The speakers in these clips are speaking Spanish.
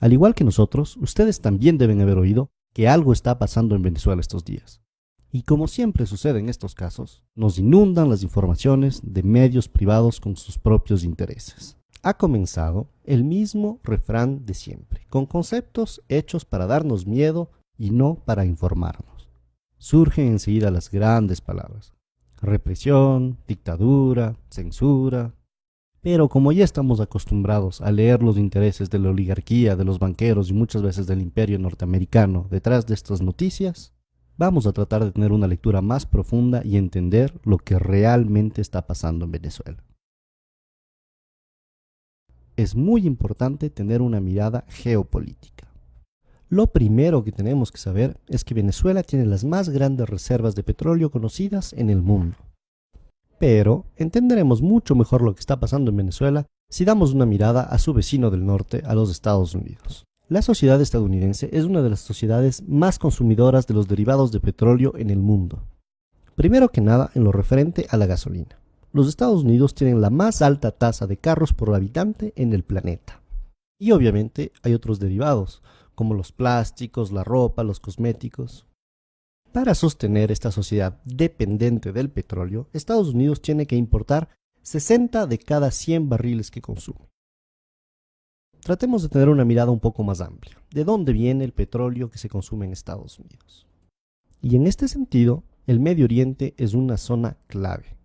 Al igual que nosotros, ustedes también deben haber oído que algo está pasando en Venezuela estos días. Y como siempre sucede en estos casos, nos inundan las informaciones de medios privados con sus propios intereses. Ha comenzado el mismo refrán de siempre, con conceptos hechos para darnos miedo y no para informarnos. Surgen enseguida las grandes palabras. Represión, dictadura, censura. Pero como ya estamos acostumbrados a leer los intereses de la oligarquía, de los banqueros y muchas veces del imperio norteamericano detrás de estas noticias, vamos a tratar de tener una lectura más profunda y entender lo que realmente está pasando en Venezuela. Es muy importante tener una mirada geopolítica. Lo primero que tenemos que saber es que Venezuela tiene las más grandes reservas de petróleo conocidas en el mundo. Pero entenderemos mucho mejor lo que está pasando en Venezuela si damos una mirada a su vecino del norte, a los Estados Unidos. La sociedad estadounidense es una de las sociedades más consumidoras de los derivados de petróleo en el mundo. Primero que nada en lo referente a la gasolina. Los Estados Unidos tienen la más alta tasa de carros por habitante en el planeta. Y obviamente hay otros derivados, como los plásticos, la ropa, los cosméticos. Para sostener esta sociedad dependiente del petróleo, Estados Unidos tiene que importar 60 de cada 100 barriles que consume. Tratemos de tener una mirada un poco más amplia. ¿De dónde viene el petróleo que se consume en Estados Unidos? Y en este sentido, el Medio Oriente es una zona clave.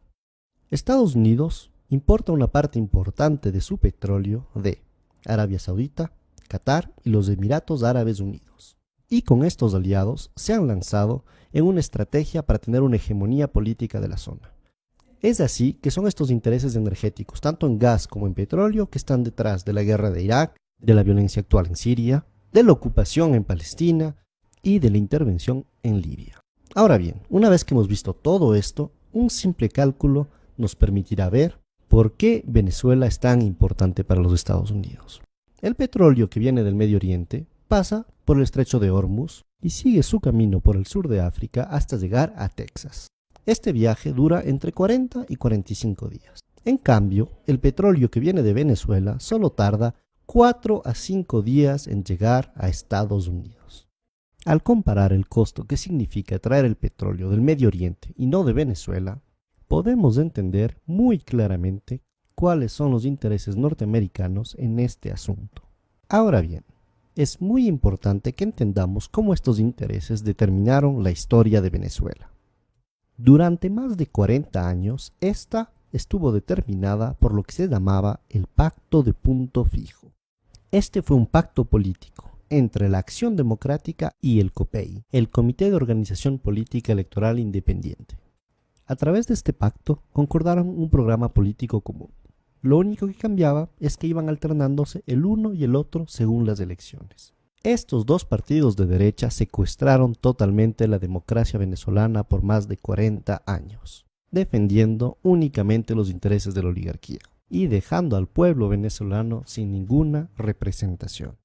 Estados Unidos importa una parte importante de su petróleo de Arabia Saudita, Qatar y los Emiratos Árabes Unidos. Y con estos aliados se han lanzado en una estrategia para tener una hegemonía política de la zona. Es así que son estos intereses energéticos, tanto en gas como en petróleo, que están detrás de la guerra de Irak, de la violencia actual en Siria, de la ocupación en Palestina y de la intervención en Libia. Ahora bien, una vez que hemos visto todo esto, un simple cálculo nos permitirá ver por qué Venezuela es tan importante para los Estados Unidos. El petróleo que viene del Medio Oriente pasa por el estrecho de Hormuz y sigue su camino por el sur de África hasta llegar a Texas. Este viaje dura entre 40 y 45 días. En cambio, el petróleo que viene de Venezuela solo tarda 4 a 5 días en llegar a Estados Unidos. Al comparar el costo que significa traer el petróleo del Medio Oriente y no de Venezuela, podemos entender muy claramente cuáles son los intereses norteamericanos en este asunto. Ahora bien, es muy importante que entendamos cómo estos intereses determinaron la historia de Venezuela. Durante más de 40 años, esta estuvo determinada por lo que se llamaba el Pacto de Punto Fijo. Este fue un pacto político entre la Acción Democrática y el COPEI, el Comité de Organización Política Electoral Independiente. A través de este pacto concordaron un programa político común. Lo único que cambiaba es que iban alternándose el uno y el otro según las elecciones. Estos dos partidos de derecha secuestraron totalmente la democracia venezolana por más de 40 años, defendiendo únicamente los intereses de la oligarquía y dejando al pueblo venezolano sin ninguna representación.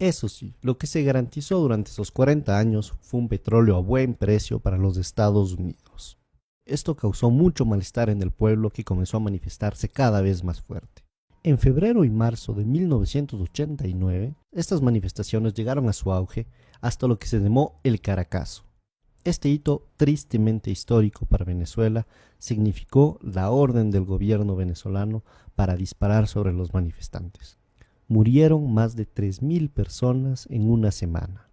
Eso sí, lo que se garantizó durante esos 40 años fue un petróleo a buen precio para los Estados Unidos. Esto causó mucho malestar en el pueblo que comenzó a manifestarse cada vez más fuerte. En febrero y marzo de 1989, estas manifestaciones llegaron a su auge hasta lo que se llamó el Caracazo. Este hito tristemente histórico para Venezuela significó la orden del gobierno venezolano para disparar sobre los manifestantes. Murieron más de 3.000 personas en una semana.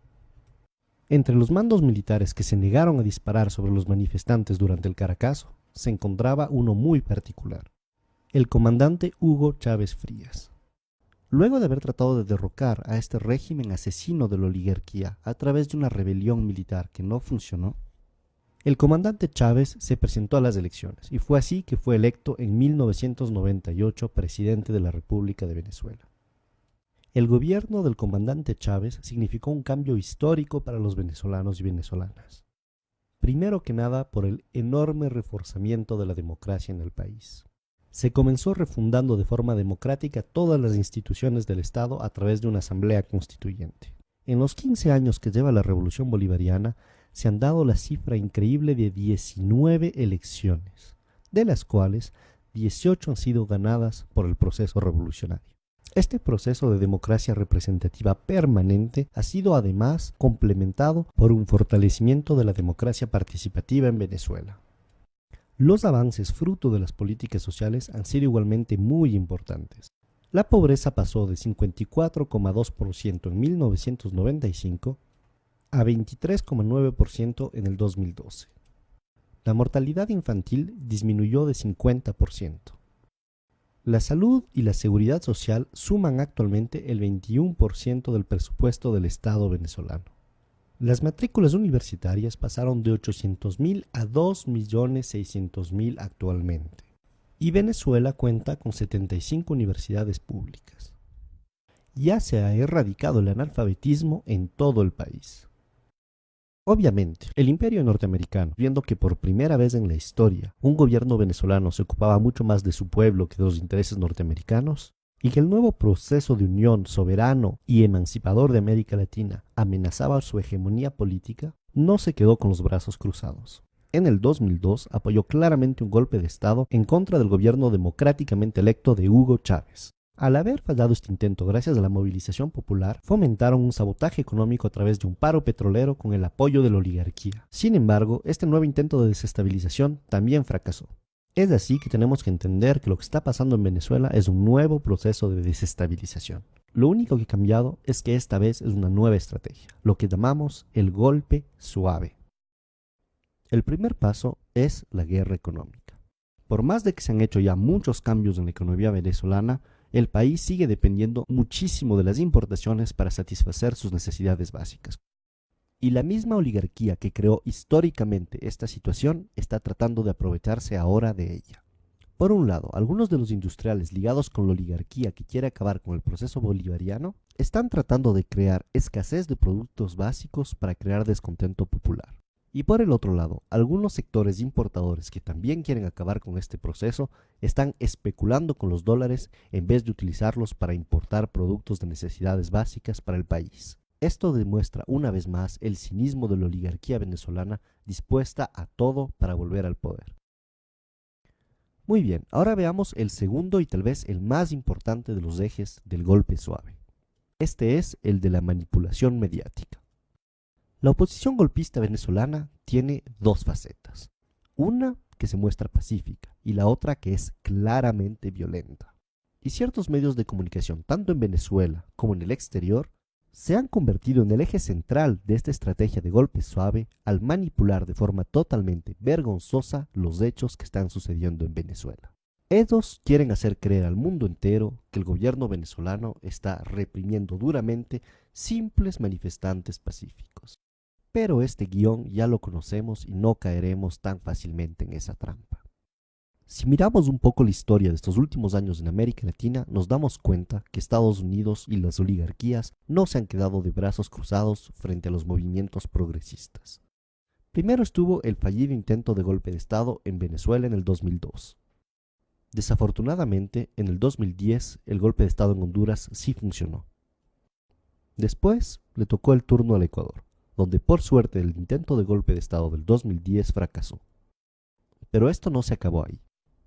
Entre los mandos militares que se negaron a disparar sobre los manifestantes durante el Caracazo se encontraba uno muy particular el comandante Hugo Chávez Frías. Luego de haber tratado de derrocar a este régimen asesino de la oligarquía a través de una rebelión militar que no funcionó, el comandante Chávez se presentó a las elecciones y fue así que fue electo en 1998 presidente de la República de Venezuela. El gobierno del comandante Chávez significó un cambio histórico para los venezolanos y venezolanas. Primero que nada por el enorme reforzamiento de la democracia en el país se comenzó refundando de forma democrática todas las instituciones del Estado a través de una asamblea constituyente. En los 15 años que lleva la revolución bolivariana, se han dado la cifra increíble de 19 elecciones, de las cuales 18 han sido ganadas por el proceso revolucionario. Este proceso de democracia representativa permanente ha sido además complementado por un fortalecimiento de la democracia participativa en Venezuela. Los avances fruto de las políticas sociales han sido igualmente muy importantes. La pobreza pasó de 54,2% en 1995 a 23,9% en el 2012. La mortalidad infantil disminuyó de 50%. La salud y la seguridad social suman actualmente el 21% del presupuesto del Estado venezolano. Las matrículas universitarias pasaron de 800.000 a 2.600.000 actualmente. Y Venezuela cuenta con 75 universidades públicas. Ya se ha erradicado el analfabetismo en todo el país. Obviamente, el imperio norteamericano, viendo que por primera vez en la historia un gobierno venezolano se ocupaba mucho más de su pueblo que de los intereses norteamericanos, y que el nuevo proceso de unión soberano y emancipador de América Latina amenazaba su hegemonía política, no se quedó con los brazos cruzados. En el 2002 apoyó claramente un golpe de Estado en contra del gobierno democráticamente electo de Hugo Chávez, al haber fallado este intento gracias a la movilización popular, fomentaron un sabotaje económico a través de un paro petrolero con el apoyo de la oligarquía. Sin embargo, este nuevo intento de desestabilización también fracasó. Es así que tenemos que entender que lo que está pasando en Venezuela es un nuevo proceso de desestabilización. Lo único que ha cambiado es que esta vez es una nueva estrategia, lo que llamamos el golpe suave. El primer paso es la guerra económica. Por más de que se han hecho ya muchos cambios en la economía venezolana, el país sigue dependiendo muchísimo de las importaciones para satisfacer sus necesidades básicas. Y la misma oligarquía que creó históricamente esta situación está tratando de aprovecharse ahora de ella. Por un lado, algunos de los industriales ligados con la oligarquía que quiere acabar con el proceso bolivariano están tratando de crear escasez de productos básicos para crear descontento popular. Y por el otro lado, algunos sectores importadores que también quieren acabar con este proceso están especulando con los dólares en vez de utilizarlos para importar productos de necesidades básicas para el país. Esto demuestra una vez más el cinismo de la oligarquía venezolana dispuesta a todo para volver al poder. Muy bien, ahora veamos el segundo y tal vez el más importante de los ejes del golpe suave. Este es el de la manipulación mediática. La oposición golpista venezolana tiene dos facetas. Una que se muestra pacífica y la otra que es claramente violenta. Y ciertos medios de comunicación, tanto en Venezuela como en el exterior, se han convertido en el eje central de esta estrategia de golpe suave al manipular de forma totalmente vergonzosa los hechos que están sucediendo en Venezuela. Ellos quieren hacer creer al mundo entero que el gobierno venezolano está reprimiendo duramente simples manifestantes pacíficos. Pero este guion ya lo conocemos y no caeremos tan fácilmente en esa trampa. Si miramos un poco la historia de estos últimos años en América Latina, nos damos cuenta que Estados Unidos y las oligarquías no se han quedado de brazos cruzados frente a los movimientos progresistas. Primero estuvo el fallido intento de golpe de Estado en Venezuela en el 2002. Desafortunadamente, en el 2010 el golpe de Estado en Honduras sí funcionó. Después le tocó el turno al Ecuador donde por suerte el intento de golpe de Estado del 2010 fracasó. Pero esto no se acabó ahí.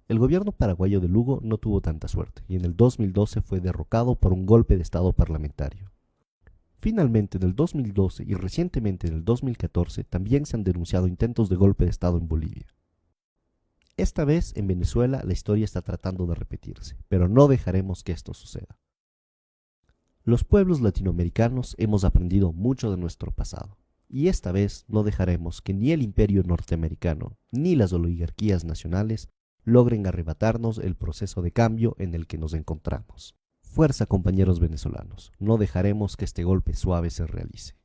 El gobierno paraguayo de Lugo no tuvo tanta suerte y en el 2012 fue derrocado por un golpe de Estado parlamentario. Finalmente, en el 2012 y recientemente en el 2014 también se han denunciado intentos de golpe de Estado en Bolivia. Esta vez en Venezuela la historia está tratando de repetirse, pero no dejaremos que esto suceda. Los pueblos latinoamericanos hemos aprendido mucho de nuestro pasado y esta vez no dejaremos que ni el imperio norteamericano ni las oligarquías nacionales logren arrebatarnos el proceso de cambio en el que nos encontramos. Fuerza compañeros venezolanos, no dejaremos que este golpe suave se realice.